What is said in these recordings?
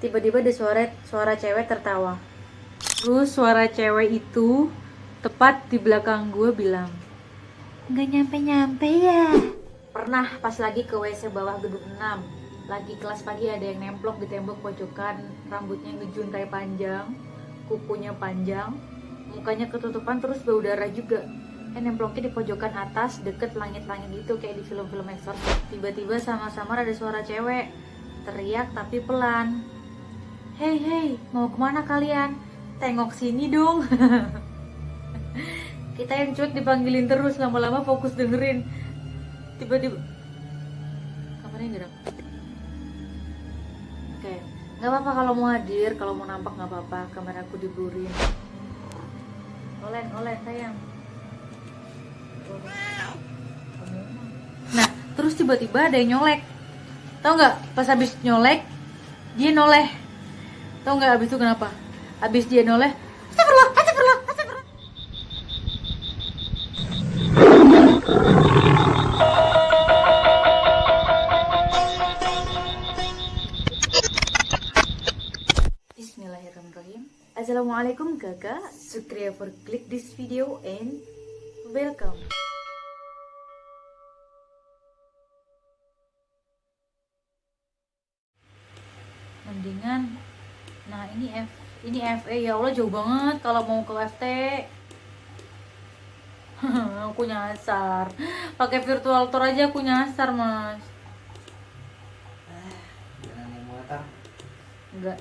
tiba-tiba ada suara suara cewek tertawa. Terus suara cewek itu tepat di belakang gue bilang nggak nyampe-nyampe ya. Pernah pas lagi ke WC bawah gedung 6 lagi kelas pagi ada yang nemplok di tembok pojokan. Rambutnya ngejuntai panjang. Kukunya panjang. Mukanya ketutupan terus bau darah juga. Eh nemploknya di pojokan atas deket langit-langit gitu kayak di film-film eksorsis tiba-tiba sama-sama ada suara cewek. Teriak tapi pelan hei hei mau ke mana kalian? Tengok sini dong. Kita yang cut dipanggilin terus lama-lama fokus dengerin. Tiba-tiba kamarnya gerak oke nggak apa-apa kalau mau hadir kalau mau nampak nggak apa-apa kamera aku diburin. Olen olen sayang. Nah terus tiba-tiba ada yang nyolek. Tau nggak? Pas habis nyolek dia noleh tau nggak habis itu kenapa? Habis dia noleh astagfirullah astagfirullah astagfirullah. Bismillahirrahmanirrahim. Assalamualaikum kakak Sukriya for click this video and welcome. Mendingan Nah ini F ini FE ya Allah jauh banget kalau mau ke FT aku nyasar. Pakai virtual tour aja aku nyasar mas. Jangan motor. enggak.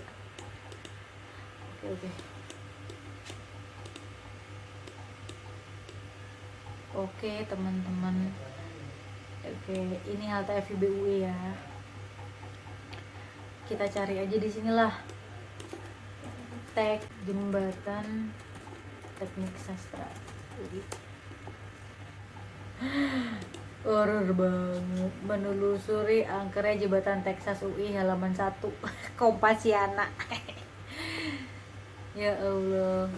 Oke oke. Oke teman-teman. Oke ini halte FIB UI ya. Kita cari aja di sinilah tag jembatan teknik sastra. UI horror banget. Menelusuri angkernya jembatan Texas UI halaman 1 Kompasiana ya Allah.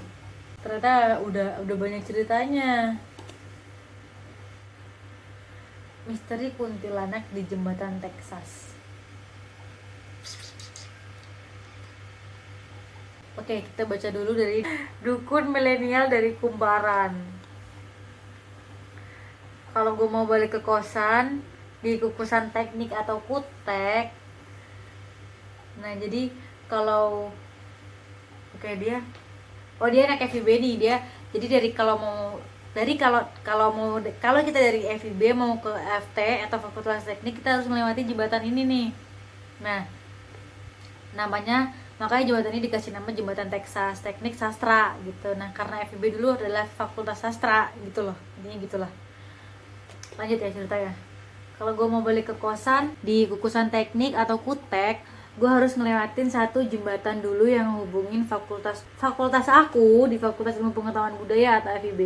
Ternyata udah udah banyak ceritanya. Misteri kuntilanak di jembatan Texas Oke, kita baca dulu dari dukun milenial dari Kumparan kalau gue mau balik ke kosan di kukusan teknik atau kutek. Nah jadi kalau oke dia oh dia anak FIB nih dia. Jadi dari kalau mau dari kalau kalau mau kalau kita dari FIB mau ke FT atau Fakultas Teknik kita harus melewati jembatan ini nih. Nah namanya makanya jembatan ini dikasih nama jembatan Texas Teknik Sastra gitu. Nah karena FIB dulu adalah Fakultas Sastra gitu loh. Intinya gitulah. Lanjut ya cerita ya kalau gue mau balik ke kosan di kukusan teknik atau kutek gue harus ngelewatin satu jembatan dulu yang hubungin fakultas fakultas aku di fakultas ilmu pengetahuan budaya atau FIB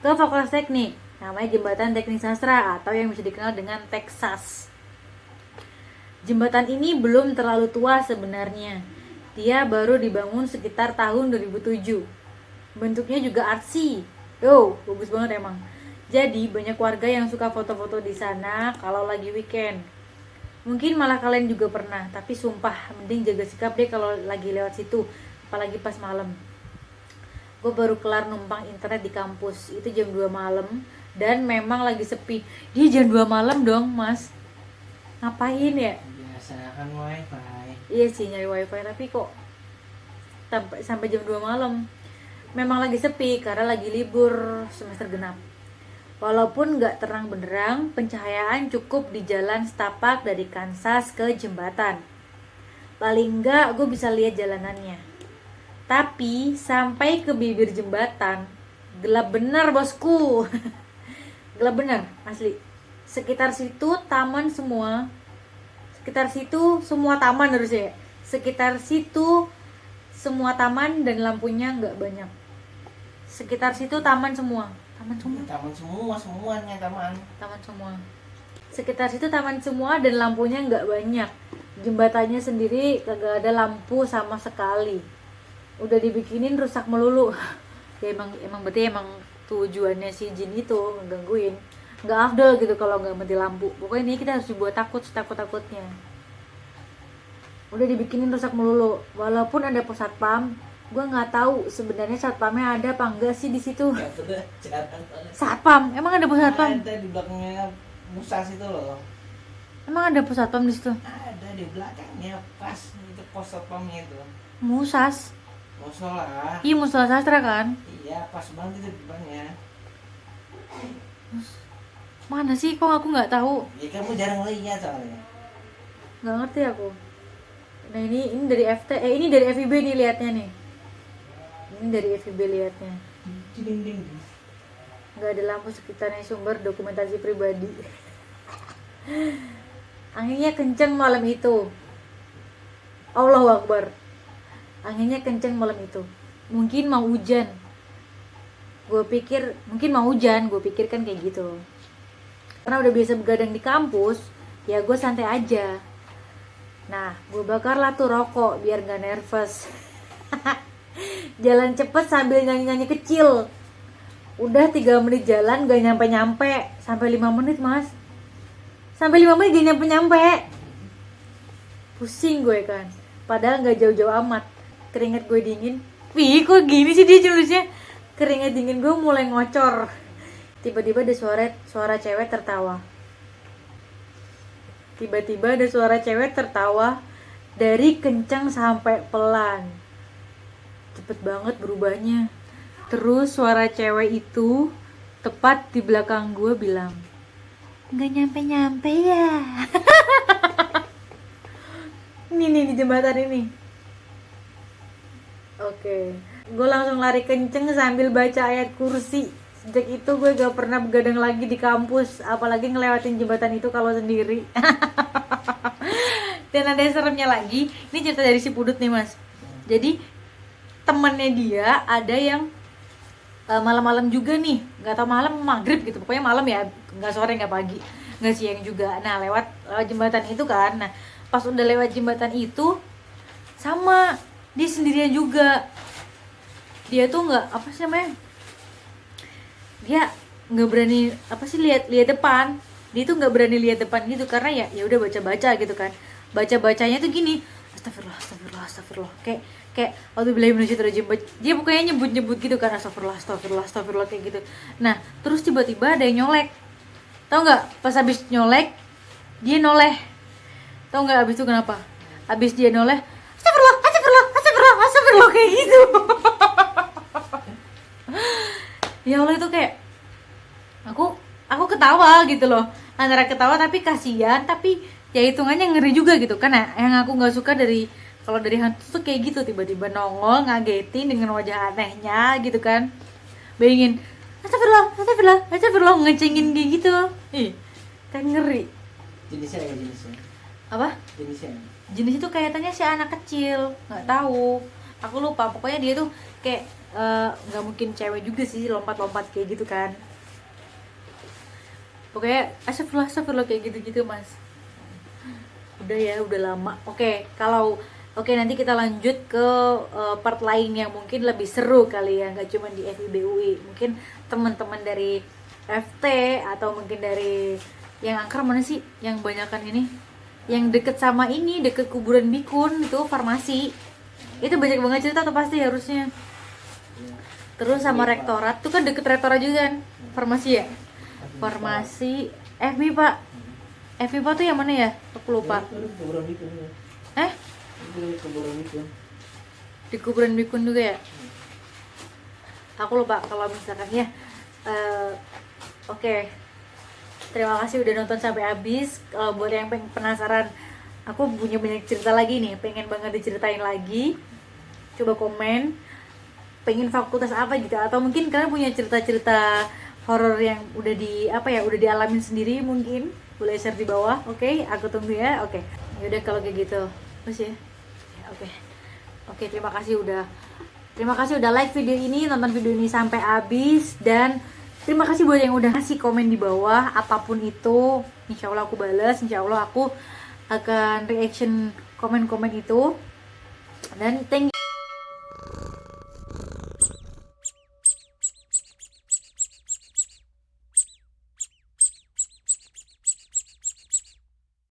ke fakultas teknik. Namanya jembatan teknik sastra atau yang bisa dikenal dengan Texas jembatan ini belum terlalu tua sebenarnya dia baru dibangun sekitar tahun 2007 bentuknya juga artsy yo bagus banget emang jadi banyak warga yang suka foto-foto di sana kalau lagi weekend. Mungkin malah kalian juga pernah, tapi sumpah mending jaga sikap deh kalau lagi lewat situ, apalagi pas malam. Gue baru kelar numpang internet di kampus, itu jam 2 malam dan memang lagi sepi. Dia jam 2 malam dong, Mas. Ngapain ya? Biasa kan wifi. Iya sih nyari wifi, tapi kok sampai jam 2 malam. Memang lagi sepi karena lagi libur semester genap. Walaupun nggak terang benderang, pencahayaan cukup di jalan setapak dari Kansas ke jembatan. Paling nggak gue bisa lihat jalanannya. Tapi sampai ke bibir jembatan, gelap bener bosku. gelap bener, asli. Sekitar situ taman semua. Sekitar situ semua taman harusnya. ya. Sekitar situ semua taman dan lampunya nggak banyak. Sekitar situ taman semua taman semua Taman semua semuanya taman. taman semua sekitar situ taman semua dan lampunya nggak banyak jembatannya sendiri kagak ada lampu sama sekali udah dibikinin rusak melulu ya emang emang berarti emang tujuannya si jin itu ngegangguin nggak afdol gitu kalau nggak mati lampu. Pokoknya ini kita harus dibuat takut takut takutnya udah dibikinin rusak melulu. Walaupun ada pos satpam gue nggak tahu sebenarnya satpamnya ada apa enggak sih di situ. Satpam emang ada pos satpam Ada di belakangnya musas itu loh. emang ada pos satpam di situ? Ada di belakangnya pas itu pos satpamnya itu. musas. Musola. iya musola sastra kan? Iya, pas banget itu di depannya. Mana sih? Kok aku nggak tahu? Ya kamu jarang lihat soalnya. nggak ngerti aku. Nah ini ini dari FT eh ini dari FIB nih liatnya nih. Ini dari FIB liatnya. Nggak ada lampu sekitarnya sumber dokumentasi pribadi. Anginnya kenceng malam itu. Allahu Akbar. Anginnya kenceng malam itu. Mungkin mau hujan. Gue pikir mungkin mau hujan gue pikir kan kayak gitu karena udah biasa begadang di kampus ya gue santai aja. Nah gue bakarlah tuh rokok biar nggak nervous. Jalan cepet sambil nyanyi-nyanyi kecil. Udah tiga menit jalan gak nyampe-nyampe. Sampai lima menit mas. Sampai lima menit gak nyampe-nyampe. Pusing gue kan. Padahal nggak jauh-jauh amat. Keringet gue dingin. Wih kok gini sih dia nulisnya keringet dingin gue mulai ngocor tiba-tiba ada suara suara cewek tertawa. Tiba-tiba ada suara cewek tertawa dari kencang sampai pelan. Cepet banget berubahnya. Terus suara cewek itu tepat di belakang gue bilang nggak nyampe nyampe ya. Ini nih di jembatan ini. Oke. Gue langsung lari kenceng sambil baca ayat kursi sejak itu gue gak pernah begadang lagi di kampus apalagi ngelewatin jembatan itu kalau sendiri. Dan ada yang seremnya lagi. Ini cerita dari si pudut nih mas. Jadi temennya dia ada yang eh, malam-malam juga nih. Nggak tahu malam maghrib gitu. Pokoknya malam ya nggak sore nggak pagi nggak siang juga. Nah lewat lewat jembatan itu kan. Nah pas udah lewat jembatan itu sama dia sendirian juga. Dia tuh nggak apa sih namanya dia nggak berani apa sih lihat lihat depan. Dia tuh nggak berani lihat depan gitu karena ya ya udah baca baca gitu kan. Baca bacanya tuh gini astagfirullah astagfirullah astagfirullah. Kayak kayak waktu bilang minasyaitonirrajim dia pokoknya nyebut nyebut gitu kan astagfirullah astagfirullah astagfirullah kayak gitu. Nah terus tiba-tiba ada yang nyolek. Tau nggak? Pas habis nyolek dia noleh. Tau nggak habis itu kenapa? Habis dia noleh astagfirullah astagfirullah astagfirullah astagfirullah kayak gitu ya Allah itu kayak aku aku ketawa gitu loh. Antara ketawa tapi kasihan tapi ya hitungannya ngeri juga gitu kan. Nah, yang aku nggak suka dari kalau dari hantu tuh kayak gitu tiba-tiba nongol ngagetin dengan wajah anehnya gitu kan. Bayangin astagfirullah astagfirullah astagfirullah ngecengin kayak gitu. Ih kan ngeri. Jenisnya apa jenisnya? apa? Jenisnya. jenis itu kayaknya si anak kecil nggak tahu. Aku lupa pokoknya dia tuh kayak eh, nggak mungkin cewek juga sih lompat-lompat kayak gitu kan. Pokoknya astagfirullah astagfirullah kayak gitu-gitu mas. Udah ya udah lama. Oke kalau oke nanti kita lanjut ke eh, part lain yang mungkin lebih seru kali ya nggak cuma di FIBUI mungkin teman-teman dari FT atau mungkin dari yang angker mana sih? Yang banyakan ini? Yang deket sama ini deket kuburan bikun itu farmasi. Itu banyak banget cerita tuh pasti harusnya terus sama rektorat tuh kan deket rektorat juga kan? Farmasi ya? Farmasi FB pak. FB pak. Tuh yang mana ya? Aku lupa. Itu kuburan bikun. ya. eh? Di kuburan bikun juga ya? Aku lupa kalau misalkan ya. Eh, oke. Terima kasih udah nonton sampai habis. Kalau buat yang pengen penasaran aku punya banyak cerita lagi nih. Pengen banget diceritain lagi. Coba komen pengen fakultas apa gitu atau mungkin kalian punya cerita-cerita horor yang udah di apa ya udah dialamin sendiri mungkin. Boleh share di bawah oke? Aku tunggu ya oke. Yaudah kalau kayak gitu. Terus ya? Oke. Oke terima kasih udah terima kasih udah like video ini nonton video ini sampai habis. Dan terima kasih buat yang udah kasih komen di bawah apa pun itu. Insya Allah aku balas insya Allah aku akan reaction komen-komen itu. Dan thank you